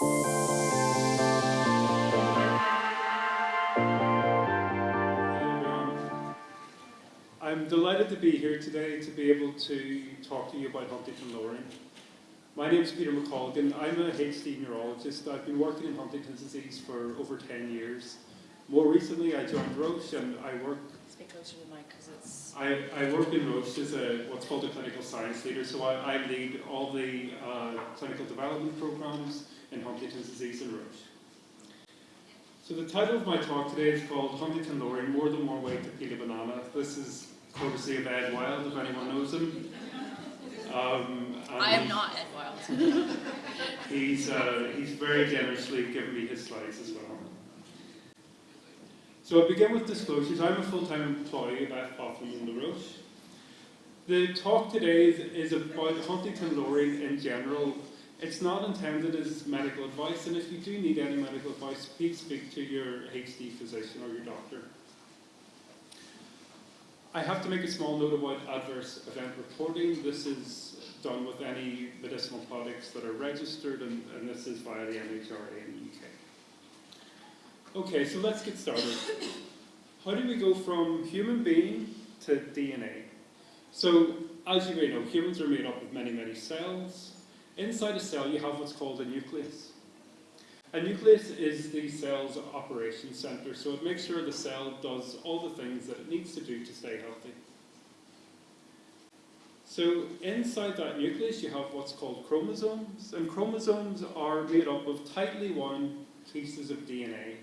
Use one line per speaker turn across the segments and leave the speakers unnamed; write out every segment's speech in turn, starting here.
I'm delighted to be here today to be able to talk to you about Huntingtin lowering. My name is Peter McColgan. I'm a HD neurologist. I've been working in Huntington's disease for over 10 years. More recently, I joined Roche and I work
Speak closer to the mic because it's.
I, I work in Roche as a what's called a clinical science leader, so I, I lead all the uh, clinical development programs in Huntingtin's disease in Roche. So the title of my talk today is called Huntingtin Lowering, More Than One Way to Peel a Banana. This is courtesy of Ed Wild, if anyone knows him. Um,
I am not Ed Wild.
He's, uh, he's very generously given me his slides as well. So I begin with disclosures. I'm a full-time employee of F. Hoffman in La Roche. The talk today is, is about Huntington lowering in general. It's not intended as medical advice, and if you do need any medical advice, please speak to your HD physician or your doctor. I have to make a small note about adverse event reporting. This is done with any medicinal products that are registered, and, and this is via the MHRA in the UK. Okay, so let's get started. How do we go from human being to DNA? So, as you may know, humans are made up of many, many cells. Inside a cell, you have what's called a nucleus. A nucleus is the cell's operation center, so it makes sure the cell does all the things that it needs to do to stay healthy. So inside that nucleus you have what's called chromosomes, and chromosomes are made up of tightly wound pieces of DNA.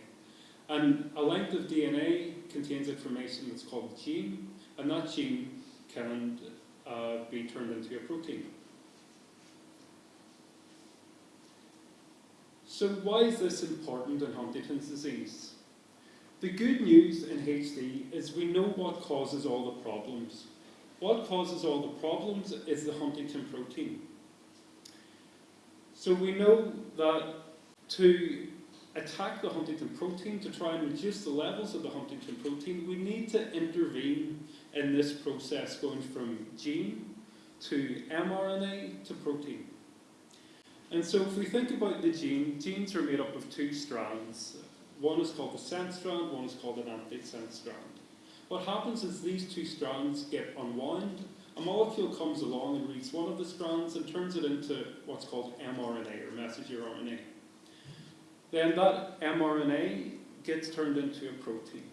And a length of DNA contains information that's called a gene, and that gene can uh, be turned into a protein. So why is this important in Huntington's disease? The good news in HD is we know what causes all the problems. What causes all the problems is the Huntingtin protein. So we know that to attack the Huntingtin protein, to try and reduce the levels of the Huntingtin protein, we need to intervene in this process going from gene to mRNA to protein. And so if we think about the gene, genes are made up of two strands. One is called the sense strand, one is called an antisense strand. What happens is these two strands get unwound, a molecule comes along and reads one of the strands and turns it into what's called mRNA, or messenger RNA. Then that mRNA gets turned into a protein.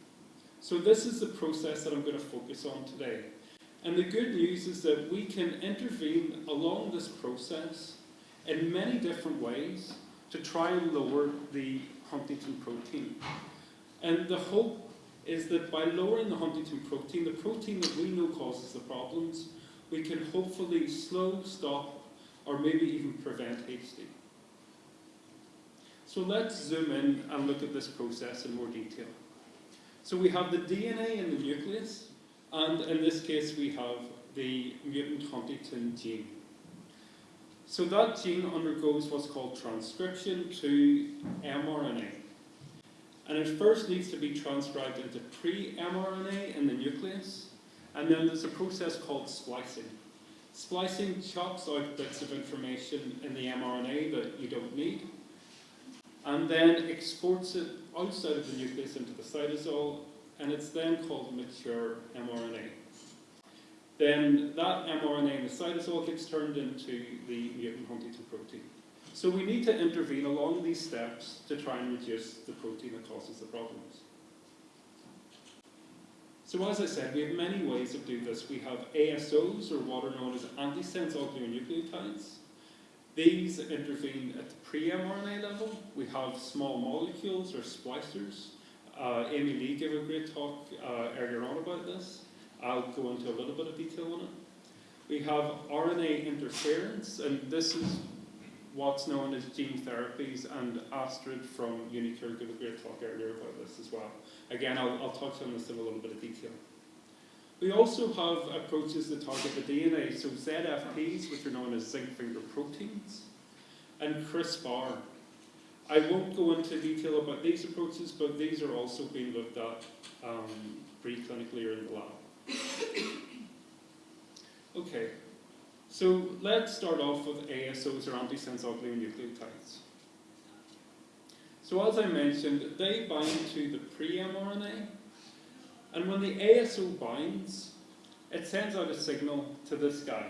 So this is the process that I'm going to focus on today. And the good news is that we can intervene along this process in many different ways to try and lower the Huntingtin protein. And the hope is that by lowering the Huntingtin protein, the protein that we know causes the problems, we can hopefully slow, stop, or maybe even prevent HD. So let's zoom in and look at this process in more detail. So we have the DNA in the nucleus, and in this case we have the mutant Huntingtin gene. So that gene undergoes what's called transcription to mRNA. And it first needs to be transcribed into pre-mRNA in the nucleus, and then there's a process called splicing. Splicing chops out bits of information in the mRNA that you don't need, and then exports it outside of the nucleus into the cytosol, and it's then called mature mRNA. Then that mRNA in the cytosol gets turned into the mutant Huntingtin protein. So we need to intervene along these steps to try and reduce the protein that causes the problems. So as I said, we have many ways of doing this. We have ASOs, or what are known as antisense oligonucleotides. These intervene at the pre-mRNA level. We have small molecules, or splicers. Uh, Amy Lee gave a great talk uh, earlier on about this. I'll go into a little bit of detail on it. We have RNA interference, and this is what's known as gene therapies, and Astrid from uniQure gave a great talk earlier about this as well. Again, I'll, I'll touch on this in a little bit of detail. We also have approaches that target the DNA, so ZFPs, which are known as zinc finger proteins, and CRISPR. I won't go into detail about these approaches, but these are also being looked at um, preclinically or in the lab. Okay, so let's start off with ASOs or antisense oligonucleotides. So as I mentioned, they bind to the pre-mRNA, and when the ASO binds, it sends out a signal to this guy.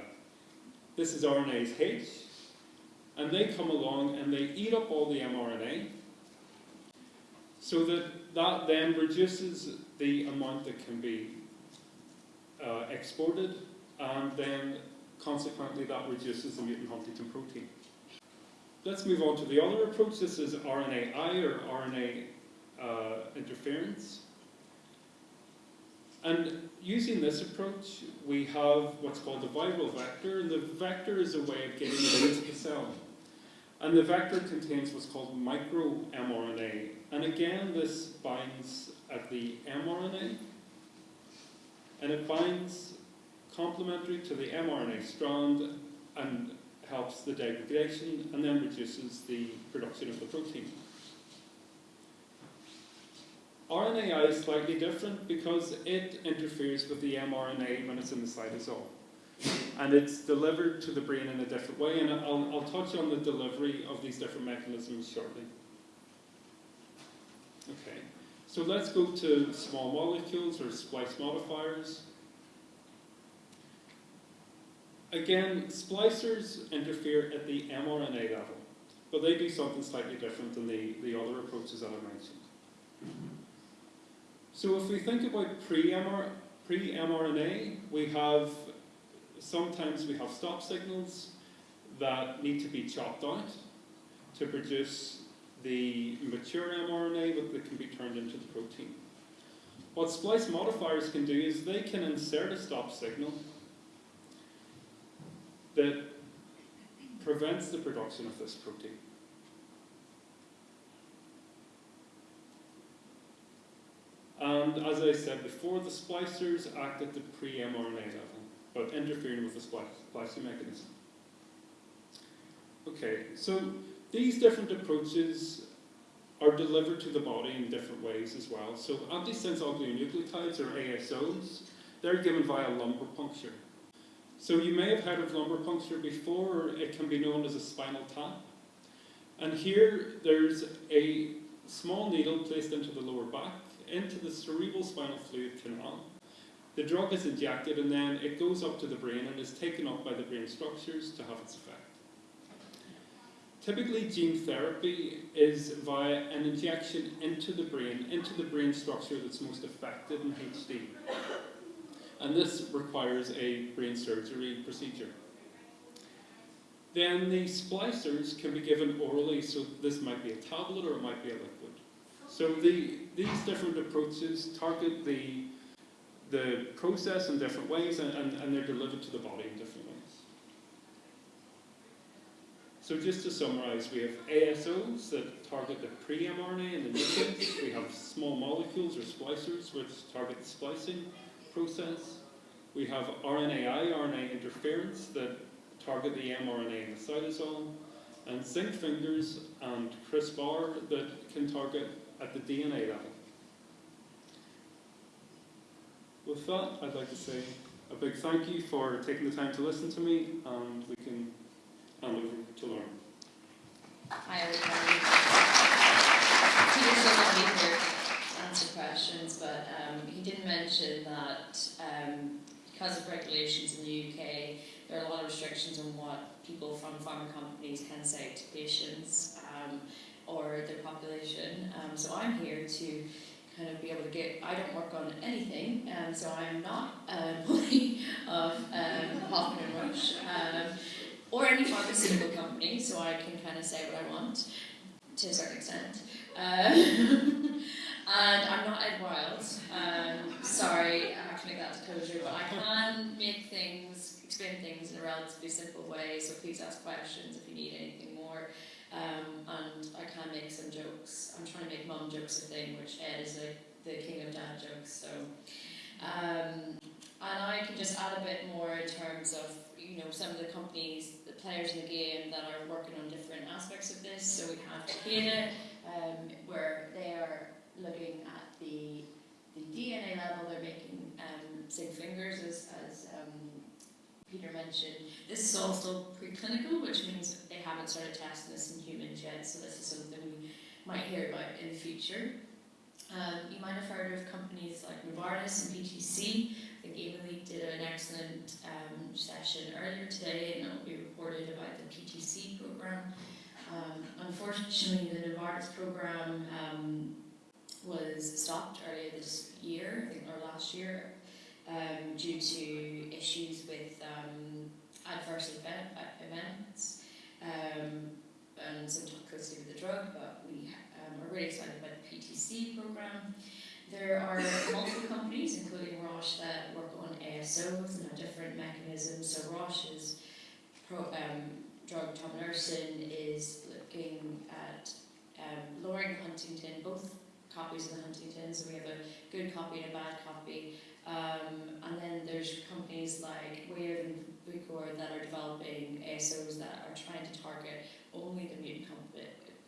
This is RNase H, and they come along and they eat up all the mRNA, so that that then reduces the amount that can be uh, exported, and then consequently that reduces the mutant Huntingtin protein. Let's move on to the other approach. This is RNAi or RNA uh, interference. And using this approach, we have what's called a viral vector, and the vector is a way of getting it into the cell. And the vector contains what's called micro-mRNA. And again, this binds at the mRNA, and it binds complementary to the mRNA strand and helps the degradation and then reduces the production of the protein. RNAi is slightly different because it interferes with the mRNA when it's in the cytosol. And it's delivered to the brain in a different way, and I'll, I'll touch on the delivery of these different mechanisms shortly. Okay, so let's go to small molecules or splice modifiers. Again, splicers interfere at the mRNA level, but they do something slightly different than the, the other approaches that I mentioned. So if we think about pre-mRNA, pre we have, sometimes we have stop signals that need to be chopped out to produce the mature mRNA that can be turned into the protein. What splice modifiers can do is they can insert a stop signal that prevents the production of this protein. And as I said before, the splicers act at the pre-mRNA level, but interfering with the splicing mechanism. Okay, so these different approaches are delivered to the body in different ways as well. So antisense oligonucleotides, or ASOs, they're given via lumbar puncture. So you may have heard of lumbar puncture before, it can be known as a spinal tap. And here there's a small needle placed into the lower back, into the cerebral spinal fluid canal. The drug is injected and then it goes up to the brain and is taken up by the brain structures to have its effect. Typically, gene therapy is via an injection into the brain, into the brain structure that's most affected in HD and this requires a brain surgery procedure. Then the splicers can be given orally, so this might be a tablet or it might be a liquid. So the, these different approaches target the, the process in different ways and, and, and they're delivered to the body in different ways. So just to summarize, we have ASOs that target the pre-mRNA and the nucleus. We have small molecules or splicers which target the splicing process. We have RNAi, RNA interference that target the mRNA in the cytosol, and zinc fingers and CRISPR that can target at the DNA level. With that, I'd like to say a big thank you for taking the time to listen to me, and we can to Lauren.
Hi, everybody. Peter's going to be here to answer questions, but um, he did mention that um, because of regulations in the UK, there are a lot of restrictions on what people from pharma companies can say to patients um, or their population. Um, so I'm here to kind of be able to get, I don't work on anything, um, so I'm not an employee of um, Hoffman and Roche um, or any pharmaceutical company, so I can kind of say what I want to a certain extent. Uh, And I'm not Ed Wild. Um, sorry, I have to make that disclosure, but I can make things, explain things in a relatively simple way. So please ask questions if you need anything more. Um, and I can make some jokes. I'm trying to make mum jokes a thing, which Ed is a, the king of dad jokes. So, um, and I can just add a bit more in terms of you know some of the companies, players in the game that are working on different aspects of this. So we have Takeda, um, where they are looking at the, the DNA level, they're making um, zinc fingers, as, as um, Peter mentioned. This is all still preclinical, which means they haven't started testing this in humans yet, so this is something we might hear about in the future. Um, you might have heard of companies like Novartis and PTC. Emily did an excellent um, session earlier today, and it will be reported about the PTC program. Um, unfortunately, the Novartis program um, was stopped earlier this year, I think, or last year, um, due to issues with um, adverse event, events and some toxicity with the drug, but we um, are really excited about the PTC program. There are multiple companies, including Roche, that work on ASOs and different mechanisms. So Roche's pro, um, drug tominersen is looking at um, lowering Huntingtin, both copies of the Huntingtin, so we have a good copy and a bad copy. Um, and then there's companies like Wave and Bucor that are developing ASOs that are trying to target only the mutant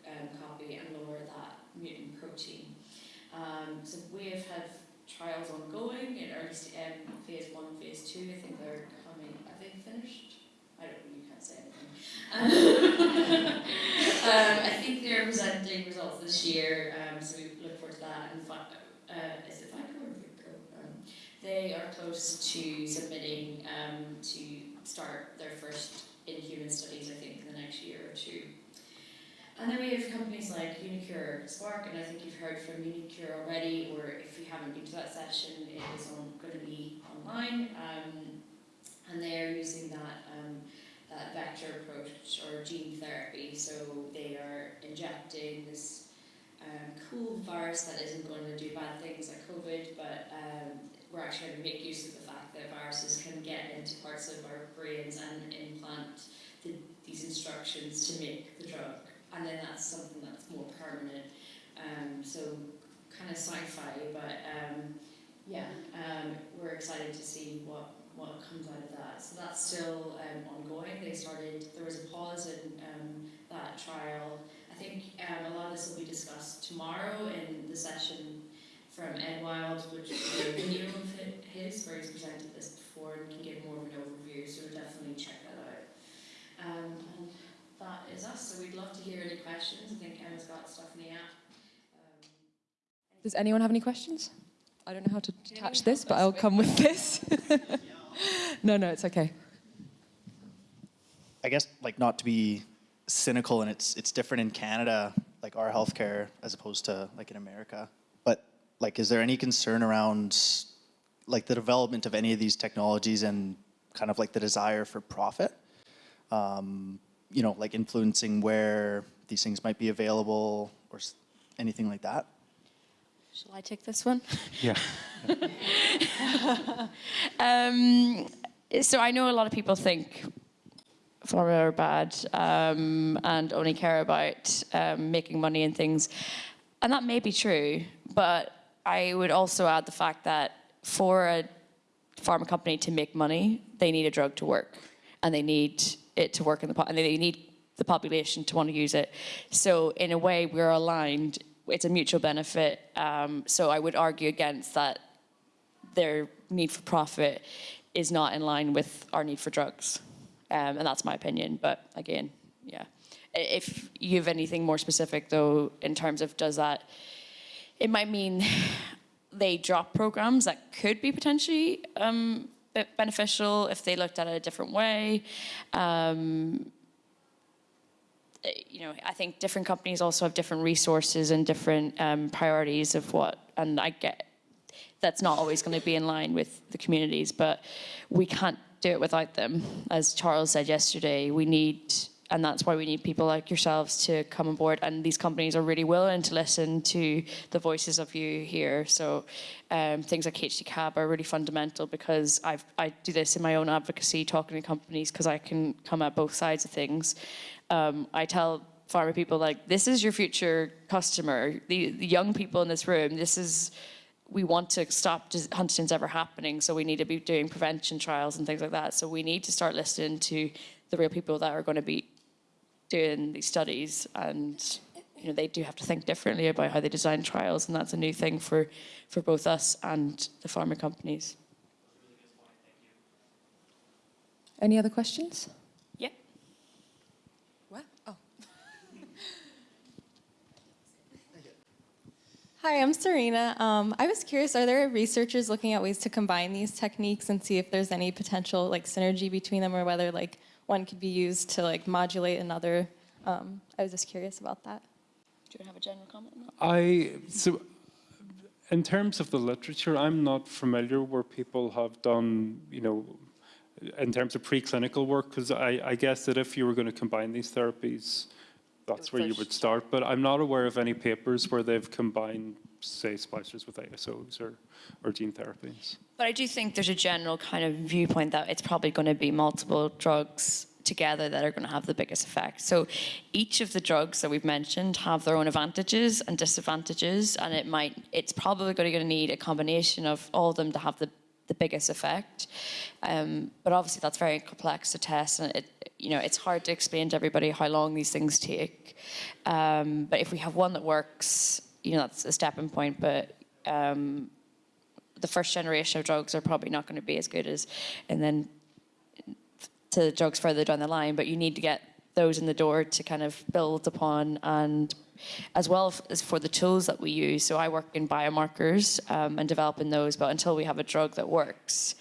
um, copy and lower that mutant protein. Um, so we have had trials ongoing in early um, phase one, phase two. I think they're coming. Are they finished? I don't. Know, you can't say anything. um, I think they're presenting results this year, um, so we look forward to that. And uh, is it Vico or Vico? Um, they are close to submitting um, to start their first in-human studies, I think, in the next year or two. And then we have companies like uniQure Spark, and I think you've heard from uniQure already, or if you haven't been to that session, it is on, going to be online. Um, and they are using that, um, that vector approach or gene therapy. So they are injecting this um, cool virus that isn't going to do bad things like COVID, but um, we're actually going to make use of the fact that viruses can get into parts of our brains and implant the, these instructions to make the drug. And then that's something that's more permanent. Um, so kind of sci-fi, but um, yeah, um, we're excited to see what, what comes out of that. So that's still um, ongoing. They started, there was a pause in um, that trial. I think um, a lot of this will be discussed tomorrow in the session from Ed Wild, which is a video of his, where he's presented this before and can give more of an overview. So definitely check that out. That is us. So we'd love to hear any questions. I think Emma's got stuff in the app. Um,
Does anyone have any questions? I don't know how to
Can
attach this, but I'll come with this. no, no, it's okay.
I guess like not to be cynical and it's it's different in Canada, like our healthcare as opposed to like in America. But like is there any concern around like the development of any of these technologies and kind of like the desire for profit? Um, you know, like influencing where these things might be available or anything like that?
Shall I take this one?
Yeah.
Um, so I know a lot of people think pharma are bad um, and only care about um, making money and things, and that may be true. But I would also add the fact that for a pharma company to make money, they need a drug to work, and they need it to work in the and they need the population to want to use it. So in a way, we're aligned. It's a mutual benefit. Um, so I would argue against that their need for profit is not in line with our need for drugs. Um, and that's my opinion. But again, yeah. If you have anything more specific, though, in terms of does that, it might mean they drop programs that could be potentially um, beneficial if they looked at it a different way. Um, eh, you know, I think different companies also have different resources and different um, priorities of what, and I get that's not always going to be in line with the communities, but we can't do it without them. As Charles said yesterday, we need, and that's why we need people like yourselves to come on board. And these companies are really willing to listen to the voices of you here. So um, things like HD Cab are really fundamental because I've, I do this in my own advocacy, talking to companies because I can come at both sides of things. Um, I tell pharma people like, this is your future customer. The, the young people in this room, this is we want to stop Huntington's ever happening, so we need to be doing prevention trials and things like that. So we need to start listening to the real people that are going to be doing these studies, and you know they do have to think differently about how they design trials, and that's a new thing for for both us and the pharma companies.
Any other questions?
Yep.
What? Oh.
Hi, I'm Serena. Um, I was curious, are there researchers looking at ways to combine these techniques and see if there's any potential like synergy between them or whether like one could be used to like modulate another? Um, I was just curious about that.
Do you have a general comment?
I so in terms of the literature, I'm not familiar where people have done, you know, in terms of preclinical work, because I, I guess that if you were going to combine these therapies, that's where you would start. But I'm not aware of any papers where they've combined, say, splicers with ASOs or, or gene therapies.
But I do think there's a general kind of viewpoint that it's probably going to be multiple drugs together that are going to have the biggest effect. So each of the drugs that we've mentioned have their own advantages and disadvantages, and it might it's probably going to need a combination of all of them to have the the biggest effect. Um, but obviously that's very complex to test, and it you know it's hard to explain to everybody how long these things take. Um, but if we have one that works, you know that's a stepping point. But um, the first generation of drugs are probably not going to be as good as, and then to drugs further down the line. But you need to get those in the door to kind of build upon, and as well as for the tools that we use. So I work in biomarkers um, and developing those, but until we have a drug that works,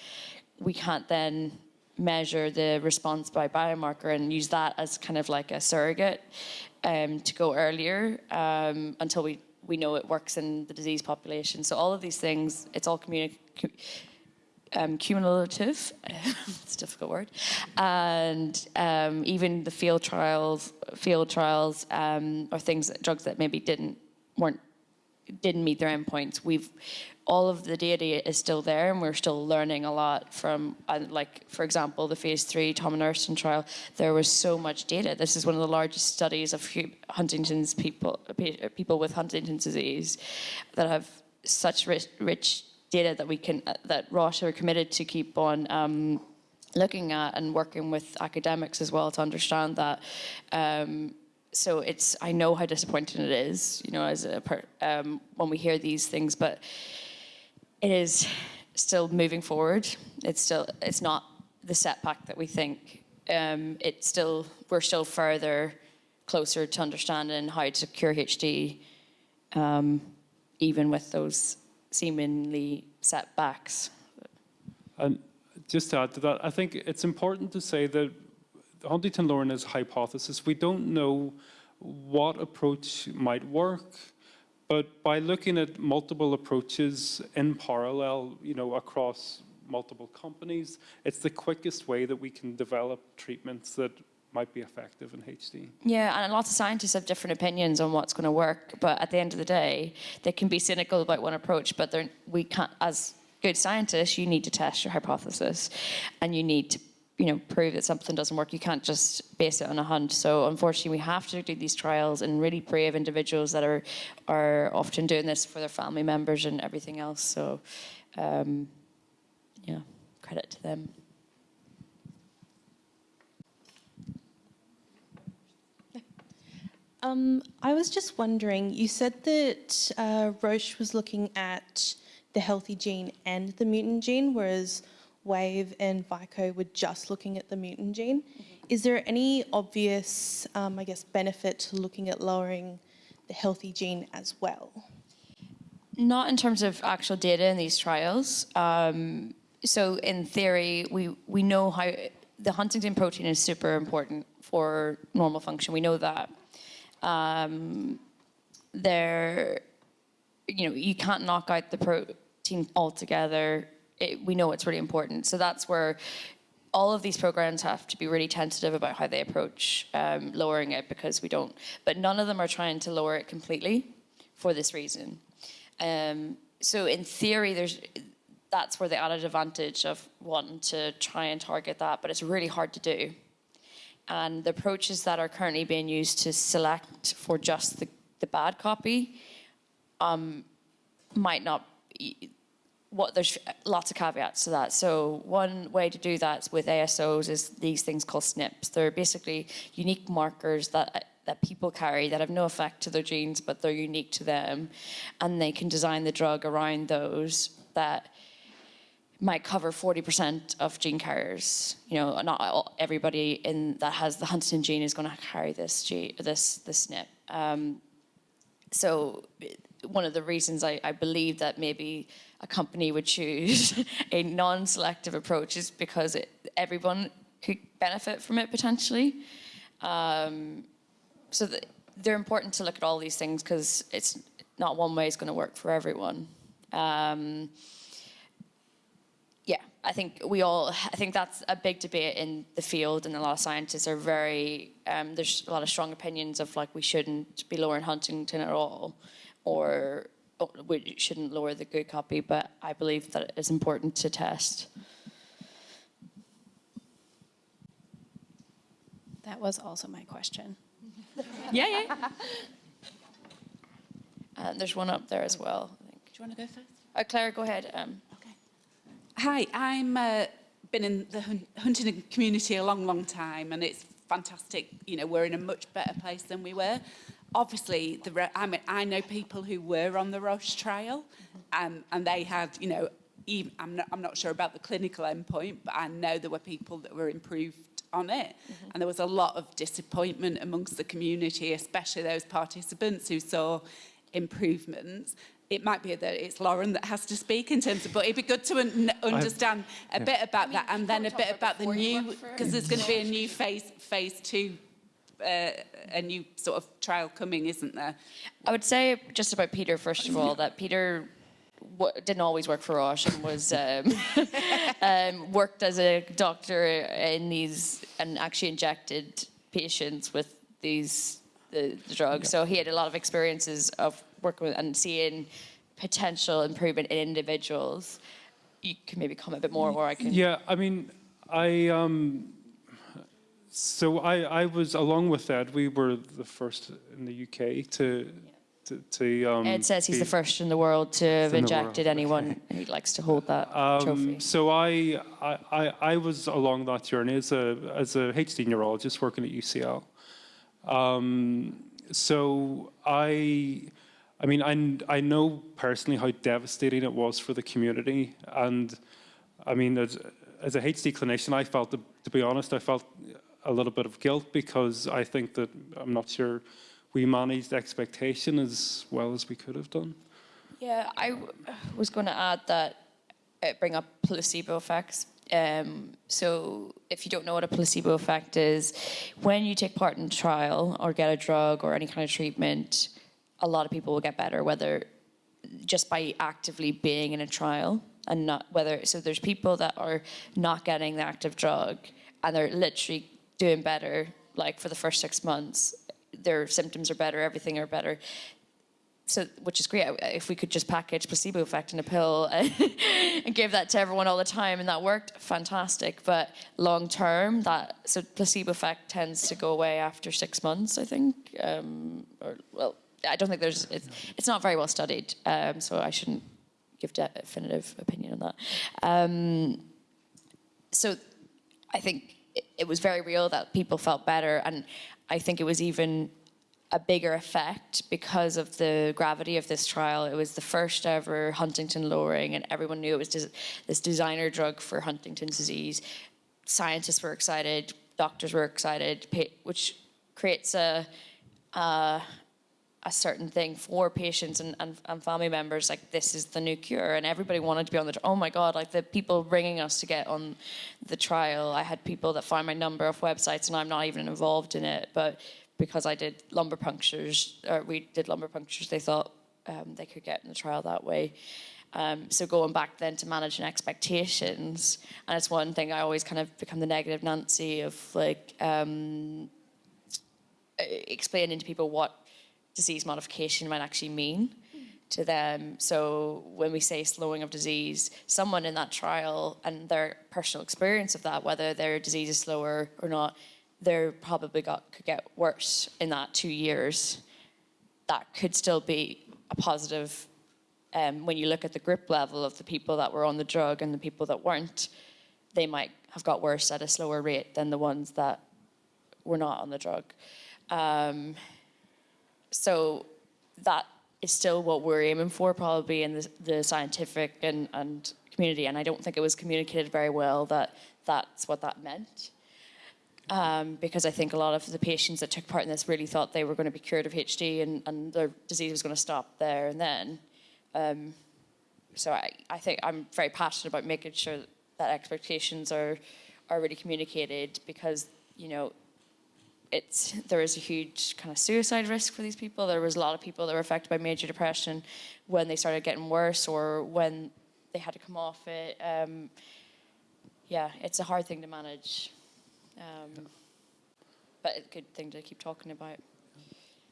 we can't then measure the response by biomarker and use that as kind of like a surrogate um, to go earlier um, until we, we know it works in the disease population. So all of these things, it's all um, cumulative, it's a difficult word, and um, even the field trials, field trials, um, or things, drugs that maybe didn't weren't didn't meet their endpoints. We've all of the data is still there, and we're still learning a lot from, uh, like for example, the phase three Tom and trial. There was so much data. This is one of the largest studies of Huntington's people, people with Huntington's disease, that have such rich, rich data that we can uh, that Roche are committed to keep on. Um, looking at and working with academics as well to understand that um, so it's I know how disappointing it is, you know, as a per, um, when we hear these things, but it is still moving forward. It's still it's not the setback that we think. Um, it's still we're still further closer to understanding how to cure HD, um, even with those seemingly setbacks.
And just to add to that, I think it's important to say that Huntingtin lowering is a hypothesis. We don't know what approach might work, but by looking at multiple approaches in parallel, you know, across multiple companies, it's the quickest way that we can develop treatments that might be effective in HD.
Yeah, and lots of scientists have different opinions on what's going to work. But at the end of the day, they can be cynical about one approach, but we can't. As good scientists, you need to test your hypothesis, and you need to, you know, prove that something doesn't work. You can't just base it on a hunch. So unfortunately, we have to do these trials and really brave individuals that are are often doing this for their family members and everything else. So, um, yeah, credit to them.
Um, I was just wondering, you said that uh, Roche was looking at the healthy gene and the mutant gene, whereas Wave and Vico were just looking at the mutant gene. Is there any obvious, um, I guess, benefit to looking at lowering the healthy gene as well?
Not in terms of actual data in these trials. Um, so in theory, we, we know how the Huntingtin protein is super important for normal function. We know that. Um, there, you know, you can't knock out the protein altogether. It, we know it's really important. So that's where all of these programs have to be really tentative about how they approach um, lowering it because we don't. But none of them are trying to lower it completely for this reason. Um, so in theory, there's that's where the added advantage of wanting to try and target that, but it's really hard to do. And the approaches that are currently being used to select for just the, the bad copy um, might not. What there's lots of caveats to that. So one way to do that with ASOs is these things called SNPs. They're basically unique markers that that people carry that have no effect to their genes, but they're unique to them, and they can design the drug around those that might cover 40% of gene carriers. You know, not all, everybody in that has the Huntington gene is going to carry this gene, this this SNP. Um, so one of the reasons I, I believe that maybe a company would choose a non-selective approach is because it, everyone could benefit from it potentially. Um, so th they're important to look at all these things because it's not one way is going to work for everyone. Um, yeah, I think we all, I think that's a big debate in the field, and a lot of scientists are very, um, there's a lot of strong opinions of like we shouldn't be lowering Huntingtin at all, or we shouldn't lower the good copy, but I believe that it's important to test.
That was also my question.
Yeah, yeah. And there's one up there as well, I think.
Do you want to go first?
Uh, Claire, go ahead. Um,
Hi, I'm uh, been in the hun- hunting community a long, long time, and it's fantastic. You know, we're in a much better place than we were. Obviously, the I mean, I know people who were on the Roche trial, um, and they had, you know, even, I'm not, I'm not sure about the clinical endpoint, but I know there were people that were improved on it, and there was a lot of disappointment amongst the community, especially those participants who saw improvements. It might be that it's Lauren that has to speak in terms of, but it'd be good to un- understand a bit about that, and then a bit about the new, because there's going to be a new phase, phase two, uh, a new sort of trial coming, isn't there?
I would say just about Peter, first of all, that Peter w- didn't always work for Roche and was um, um, worked as a doctor in these and actually injected patients with these the, the drugs. So he had a lot of experiences of working with and seeing potential improvement in individuals. You can maybe comment a bit more, or I can.
Yeah, I mean, I um, so I I was along with Ed. We were the first in the UK to to, to um.
Ed says he's
be-
the first in the world to have injected anyone, and he likes to hold that trophy.
Um, so I, I, I, I was along that journey as a as a HD neurologist working at UCL. Um, so I, I mean, I, I know personally how devastating it was for the community, and I mean, as as a HD clinician, I felt, to be honest, I felt a little bit of guilt because I think that I'm not sure we managed expectation as well as we could have done.
Yeah, I was going to add that uh, bring up placebo effects. Um, so, if you don't know what a placebo effect is, when you take part in a trial or get a drug or any kind of treatment, a lot of people will get better, whether just by actively being in a trial and not whether. So, there's people that are not getting the active drug and they're literally doing better, like for the first six months. Their symptoms are better, everything are better. So which is great. If we could just package placebo effect in a pill and give that to everyone all the time and that worked fantastic. But long term that so placebo effect tends to go away after six months i think um, or well i don't think there's it's, it's not very well studied um, so i shouldn't give definitive opinion on that. Um, so I think it, was very real that people felt better, and I think it was even a bigger effect because of the gravity of this trial. It was the first ever Huntingtin lowering, and everyone knew it was des- this designer drug for Huntington's disease. Scientists were excited, doctors were excited, which creates a uh, a certain thing for patients and, and, and family members like this is the new cure and everybody wanted to be on the oh my god like the people bringing us to get on the trial. I had people that find my number off websites and i'm not even involved in it but because i did lumbar punctures or we did lumbar punctures they thought um, they could get in the trial that way. Um, so going back then to managing expectations and it's one thing i always kind of become the negative nancy of like um, explaining to people what disease modification might actually mean to them. So when we say slowing of disease, someone in that trial and their personal experience of that, whether their disease is slower or not, they're probably got could get worse in that two years. That could still be a positive um, when you look at the grip level of the people that were on the drug and the people that weren't. They might have got worse at a slower rate than the ones that were not on the drug. Um, so that is still what we're aiming for, probably in the, the scientific and, and community. And I don't think it was communicated very well that that's what that meant. um, because I think a lot of the patients that took part in this really thought they were going to be cured of HD and, and their disease was going to stop there and then. Um, so I, I think I'm very passionate about making sure that expectations are are really communicated because you know it's there is a huge kind of suicide risk for these people. There was a lot of people that were affected by major depression when they started getting worse or when they had to come off it. Um, yeah, it's a hard thing to manage, um, but a good thing to keep talking about.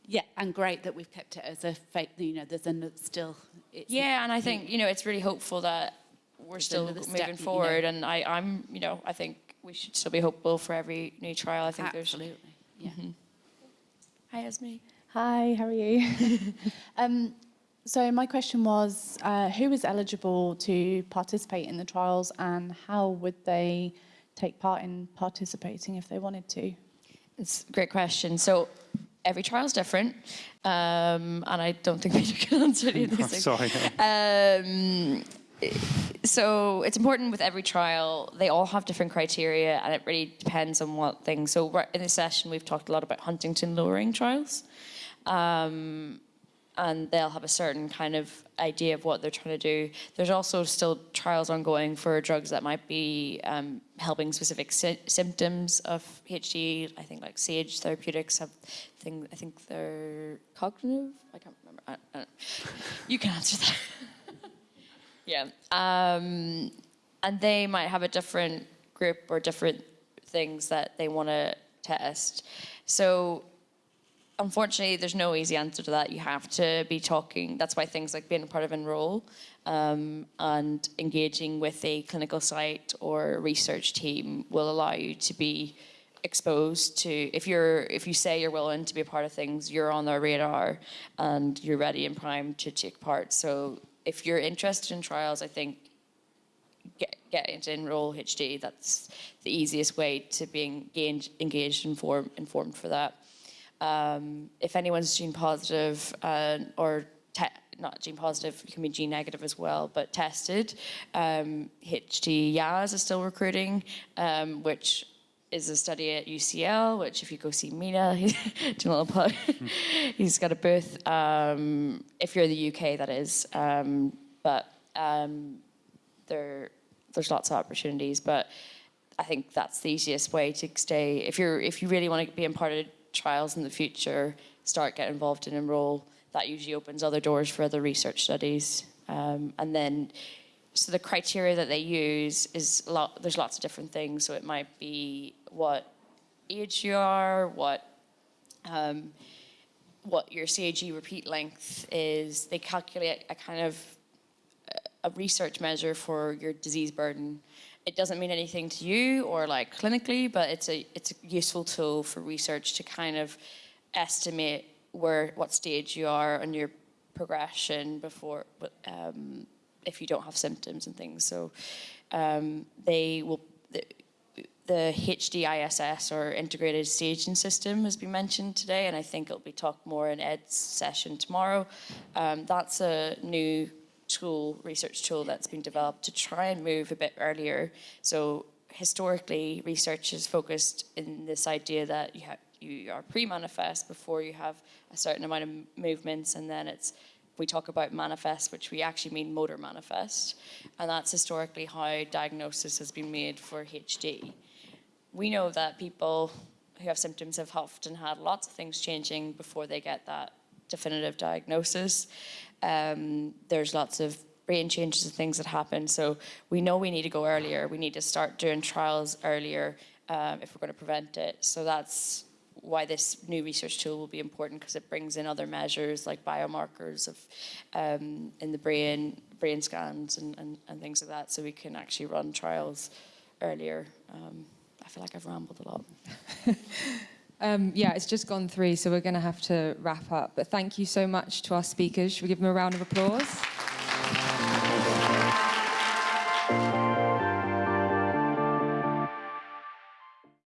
Yeah, and great that we've kept it as a fake. You know, there's a still. It's
Yeah, and I think you know it's really hopeful that we're still
another step,
moving
you know.
forward, and I, I'm you know I think we should still be hopeful for every new trial. I think there's.
Absolutely. Yeah.
Hi, Esme.
Hi, how are you? um, so my question was, uh, who is eligible to participate in the trials and how would they take part in participating if they wanted to?
It's a great question. So every trial is different, um, and I don't think Peter can answer any of these things.
Sorry.
Um, so it's important with every trial. They all have different criteria, and it really depends on what thing. So in this session, we've talked a lot about Huntingtin lowering trials, um, and they'll have a certain kind of idea of what they're trying to do. There's also still trials ongoing for drugs that might be um, helping specific sy- symptoms of HD. I think like Sage Therapeutics have thing. I think they're cognitive. I can't remember. I, I. You can answer that. Yeah. Um, and they might have a different group or different things that they want to test. So, unfortunately, there's no easy answer to that. You have to be talking. That's why things like being a part of Enroll um, and engaging with a clinical site or research team will allow you to be exposed to if you're if you say you're willing to be a part of things you're on their radar and you're ready and primed to take part so if you're interested in trials i think get get into Enroll-HD that's the easiest way to be engaged engaged inform, informed for that um, if anyone's gene positive uh, or not gene positive, can be gene negative as well, but tested. Um, HD-YAS is still recruiting, um, which is a study at UCL, which if you go see Mina, he's doing a little plug. he's got a booth. Um, if you're in the UK, that is. Um, but um, there, there's lots of opportunities. But I think that's the easiest way to stay. If you're, if you really want to be in part of trials in the future, start getting involved and enroll. That usually opens other doors for other research studies. Um, and then, so the criteria that they use is a lot. There's lots of different things. So it might be what age you are, what um, what your CAG repeat length is. They calculate a kind of a research measure for your disease burden. It doesn't mean anything to you or like clinically, but it's a it's a useful tool for research to kind of estimate where what stage you are on your progression before um, if you don't have symptoms and things. So um, they will. The, the HDISS or integrated staging system has been mentioned today, and I think it'll be talked more in Ed's session tomorrow. Um, that's a new tool, research tool that's been developed to try and move a bit earlier. So historically, research is focused in this idea that you you are pre-manifest before you have a certain amount of movements, and then it's we talk about manifest, which we actually mean motor manifest, and that's historically how diagnosis has been made for HD. We know that people who have symptoms have often had lots of things changing before they get that definitive diagnosis. Um, there's lots of brain changes and things that happen. So we know we need to go earlier. We need to start doing trials earlier um, if we're going to prevent it. So that's why this new research tool will be important because it brings in other measures like biomarkers of um, in the brain, brain scans and, and, and things like that. So we can actually run trials earlier. Um, I feel like I've rambled a lot.
Um, yeah, it's just gone three, so we're going to have to wrap up. But thank you so much to our speakers. Should we give them a round of applause?